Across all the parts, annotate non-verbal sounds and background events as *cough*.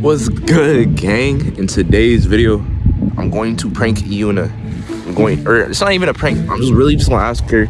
What's good, gang? In today's video, I'm going to prank Yuna. I'm going, or it's not even a prank. I'm just really just gonna ask her,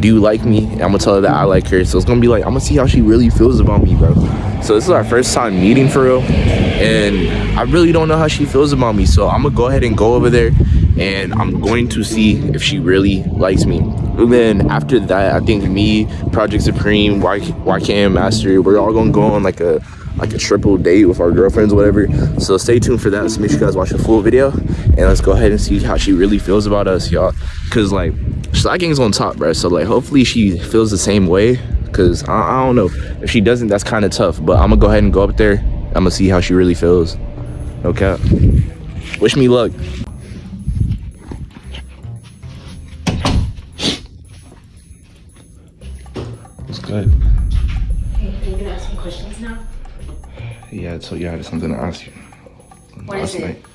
do you like me? And I'm gonna tell her that I like her. So it's gonna be like, I'm gonna see how she really feels about me, bro. So this is our first time meeting for real. And I really don't know how she feels about me. So I'm gonna go ahead and go over there and I'm going to see if she really likes me. And then after that, I think me, Project Supreme, YKM Master, we're all gonna go on like a like a triple date with our girlfriends whatever. So stay tuned for that. So make sure you guys watch the full video. And let's go ahead and see how she really feels about us y'all. Because like Sly Gang's on top bro so like hopefully she feels the same way. Because I, I, don't know. If she doesn't that's kind of tough. But i'm gonna go ahead and go up there. I'm gonna see how she really feels. Okay wish me luck So yeah, I had something to ask you. What is it? Night.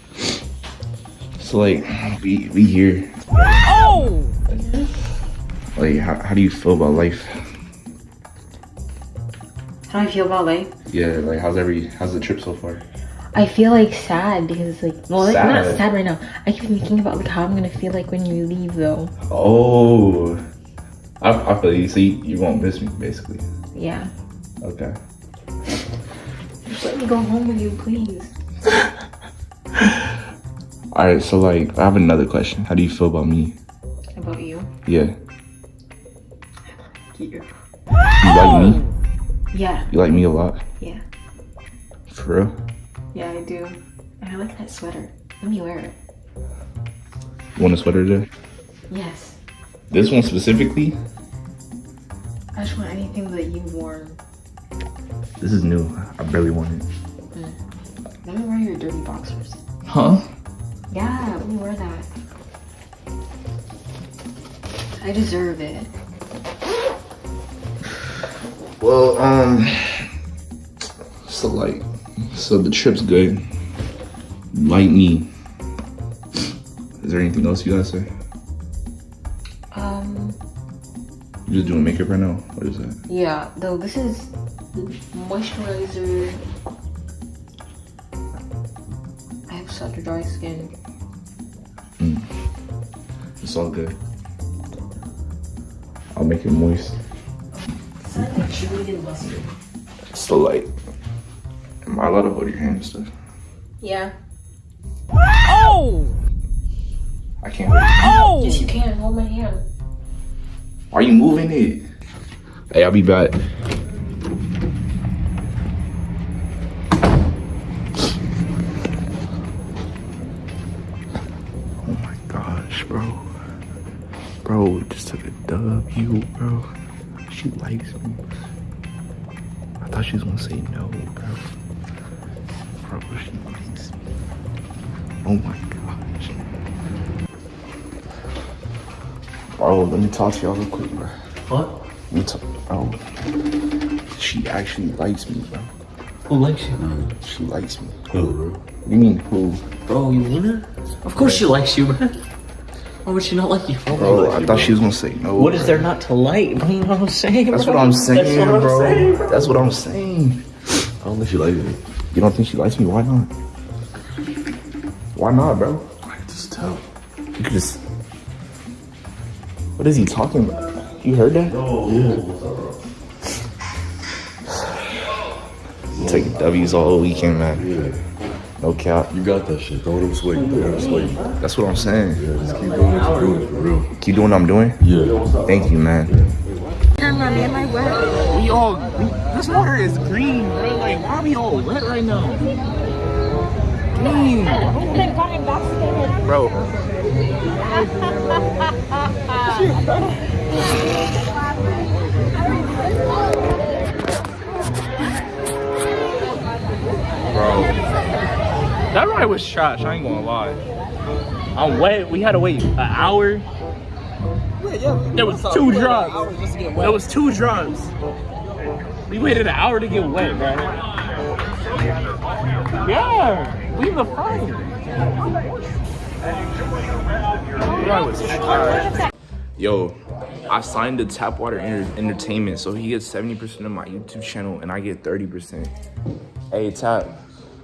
So like, we we here. Oh. Like, how how do you feel about life? How do I feel about life? Yeah, like how's every how's the trip so far? I feel like sad because it's like well like sad. not sad right now. I keep thinking about like how I'm gonna feel like when you leave though. Oh, I, I feel you. So you, you won't miss me basically. Yeah. Okay. Just let me go home with you, please. *laughs* All right, so like, I have another question. How do you feel about me? About you? Yeah. You. You like me? Yeah. You like me a lot? Yeah. For real? Yeah, I do. And I like that sweater. Let me wear it. You want a sweater today? Yes. This one specifically? I just want anything that you've worn. This is new. I barely want it. Mm. Let me wear your dirty boxers. Huh? Yeah, let me wear that. I deserve it. Well, um, so like, so the trip's good. Like me. Is there anything else you gotta say? Um. You just doing makeup right now? What is that? Yeah, though this is moisturizer. I have such a dry skin. Mm. It's all good. I'll make it moist. It's like chili and mustard. Still light. Am I allowed to hold your hand and stuff? Yeah. Oh! I can't hold it. Oh! Yes, you can. Hold my hand. Are you moving it? Hey, I'll be back. Oh my gosh, bro. Bro, just took a W, bro. She likes me. I thought she was gonna say no, bro. Bro, she likes me. Oh my gosh. Bro, let me talk to y'all real quick, bro. What? Let me talk, bro. She actually likes me, bro. Who likes you, man? She likes me. Who, bro? You mean who? Bro, you mean her? Of course she likes you, man. Why would she not like you? Bro, like I you, thought bro. she was gonna say no. What is bro. there not to like? You know what I'm saying? That's bro? what I'm saying, That's what bro. I'm saying, bro. That's what I'm saying. I don't think she likes me. You don't think she likes me? Why not? Why not, bro? I can just tell. You could just. What is he talking about? You heard that? Oh, yeah. Taking W's all weekend, man. Yeah. No cap. You got that shit. Don't let him sway you. Don't let him sway you. That's what I'm saying. Yeah, just keep doing what you're doing for real. Keep doing what I'm doing. Yeah. Thank you, man. Am I wet? We all. This water is green, bro. Like, why are we all wet right now? Dang. Bro. *laughs* Bro. That ride was trash, I ain't gonna lie. I'm wet. We had to wait an hour. There was two drops. There was two drops. We waited an hour to get wet, bro. Yeah, we the front. That was trash. Yo, I signed to Tap Water Enter- Entertainment, so he gets 70% of my YouTube channel and I get 30%. Hey, Tap,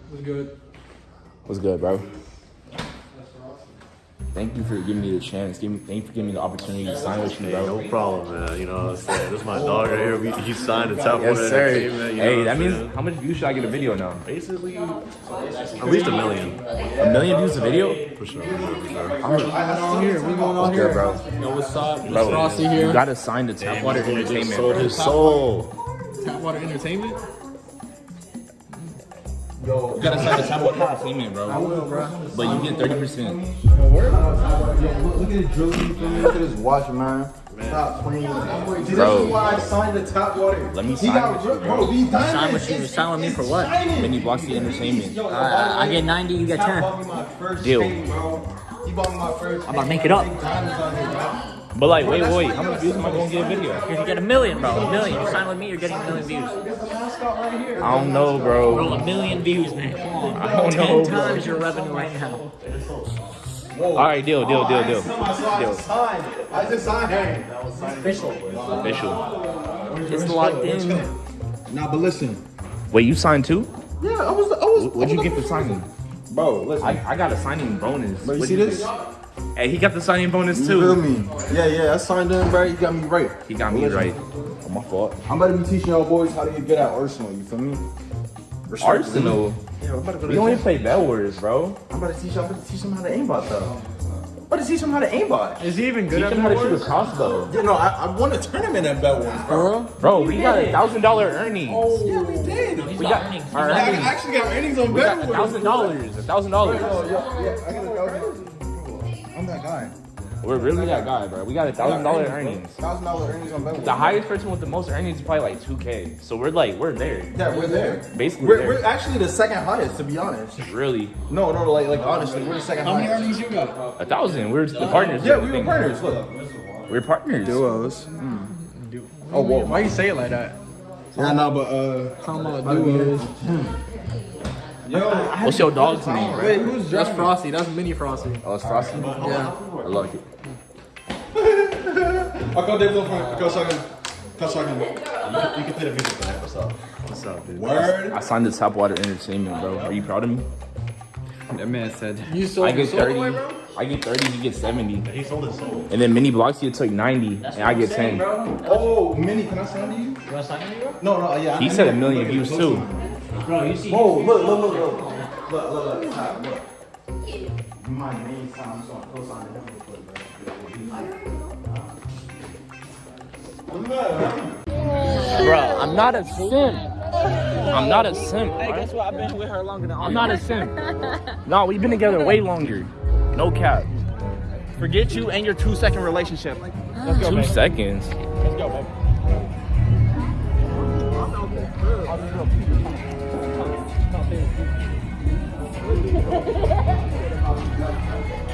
What's good? What's good, bro? Thank you for giving me the chance. Give me, thank you for giving me the opportunity to sign with you, Hey, bro. no problem, man. You know what I'm saying? This is my dog right here. We, he signed the top Yes, one sir. entertainment. You Hey, what that means saying? how much views should I get a video now? basically at least a million. A million views a video? For sure. For sure. On here, we going on What's here, good, bro? Yo, what's up? Bro, Frosty You gotta sign the Tapwater Entertainment. Sold bro. his soul. Tapwater Entertainment. You gotta sign the Tapwater Entertainment, bro. I will, bro. But you get 30%. Look at this drill you feel me? Look at this watch, man. Stop playing. See, this Bro. is why I signed the top water. Let me He sign got with you, bro. bro. These diamonds. Sign with you. Sign with me for what? Mini Bloxy Entertainment. Yo, Uh, I get 90, you get 10. bought me my first Deal. chain, bro. He bought me my first. I'm about to make it up. Diamonds on here, bro. But like, wait, wait, how many views am I gonna get a video? You're gonna get a million, bro. A million. You sign with me, you're getting a million views. I don't know, Bro, bro. a million views, man. Come on. I don't Ten know, bro. times your revenue right now. All right, deal, deal, deal, deal. I saw I just signed. I just signed it. Official. Official. It's locked in. Nah, but listen. Wait, you signed too? Yeah, I was. I was. What'd you get for signing? Bro, listen. I, I got a signing bonus. Bro, you What'd see get? this? Hey, he got the signing bonus You feel too. me? Yeah, yeah. I signed in, bro. He got me right. He got me right. Oh, my fault. I'm about to be teaching y'all boys how to get good at Arsenal. You feel me? Respect Arsenal. Yeah, I'm about to go to We only play Bed Wars, bro. I'm about to teach y'all. I'm about to teach them how to aimbot though. I'm about to teach them how to aimbot. Is he even good Teach at him how to shoot a crossbow. Yeah, no, I, I won a tournament at Bed Wars, bro. Bro, we got a thousand dollar earnings. Oh, Yeah, we did. He's We got got earnings. our I earnings. actually got earnings on We Bell got a Wars. thousand dollars. A thousand dollars. Yeah, yeah, I got a thousand. I'm that guy. We're really that guy, bro. We got a thousand dollar earnings. Thousand dollar earnings on Bell The highest person with the most earnings is probably like 2K. So we're like, we're there. Yeah, we're there. Basically We're, there. we're actually the second highest, to be honest. Really, No, no, like, like honestly, we're the second How many earnings you got? a thousand. We're the partners. Yeah, we were partners. Look. We're partners. Duos. Oh, whoa. Why you say it like that? Yeah, no, but uh. Talking about duos. What's your dog's name? Wait, who's That's Frosty. That's Mini Frosty. Oh, it's Frosty. Yeah. I like it. *laughs* I'll call Dave Phone. Go shotgun. Go shotgun. You can play the video for that. What's up? What's up, dude? Word. I signed the Tapwater Entertainment, bro. Are you proud of me? That man said, You sold I get sold 30. away, bro? I get 30. He gets 70. He sold his soul. And then Mini Bloxy took 90, and I get 10. Oh, Minnie, can I sign to you? You wanna sign with me, bro? No, no, yeah. He said a million views too. Bro, you see. Oh, look, look, look, look. Look, look, look. Top, look. My name sounds so close on Bro, I'm not a simp. I'm not a simp. Hey, guess what? I've been with her longer than I'm not a simp. no, we've been together way longer. No cap. Forget you and your two second relationship. Let's go, Two babe. seconds. Let's go, babe.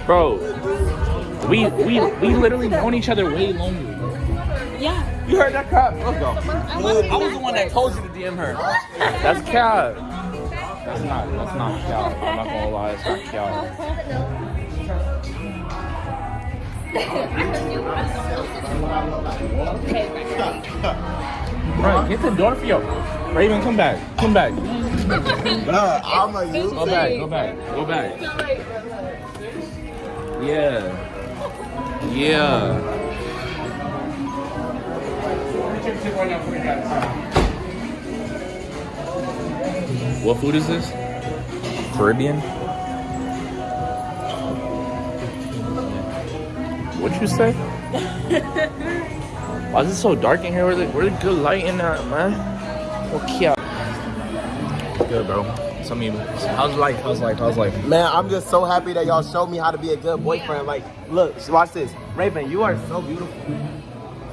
Bro, we we we literally known each other way longer. Yeah. You heard that crap? Let's go. I was, the one that told you to DM her. That's cap. That's not that's not cap. I'm not gonna lie, it's not cap. Bro, get the door for you. Raven, come back. Come back. I'm a you. Go back. Go back. Go back. Yeah. Yeah. What food is this? Caribbean? What'd you say? *laughs* Why is it so dark in here? Where's the, good light in that, man? Okay. Good, bro. Tell me, how's life? How's life? How's life? Man, I'm just so happy that y'all showed me how to be a good boyfriend. Like, look, watch this. Raven, you are so beautiful.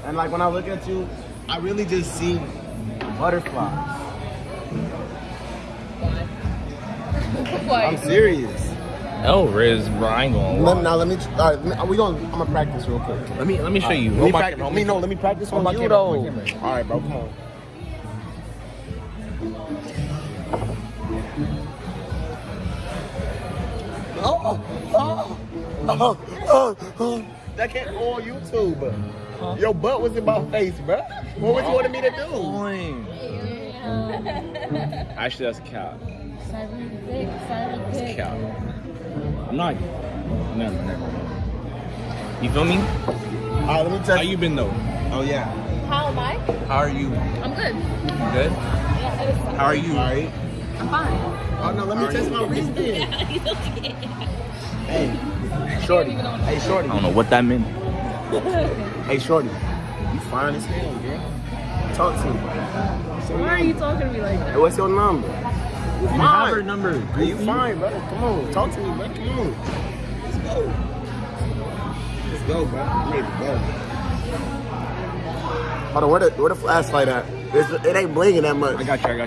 And like when I look at you, I really just see butterflies. I'm serious. Oh, Riz, bro, I ain't gonna Let, lie. now let me. All right, let me- we gonna. I'm gonna practice real quick. Let me let me show you. Let me practice. Let me no. Let me practice on my you camera, though. hold. All right, bro. Come on. Oh, oh, oh, oh. That can't go on YouTube. Your butt was in my face, bro. What was you wanting me to do? *laughs* Actually, that's a cap. Siren thick, siren. I'm not. Never, never. You feel me? All right, let me tell How you. you been though? Oh yeah. How am I? How are you? I'm good. Good. Yeah, How are you? All right. I'm fine. Oh no, let me test my reasoning. *laughs* Hey, shorty. Hey, shorty. I don't know what that meant. *laughs* Hey, shorty. You fine as hell, girl. Talk to me. Why are you talking to me like that? Hey, what's your number? You Fine. have her number. Are you fine, brother? Come on, talk to me, bro. Come on. Let's go. Let's go, bro. I'm ready to go. Hold on, where the, where the flashlight at? It's, it ain't blinging that much. I got you. I got you.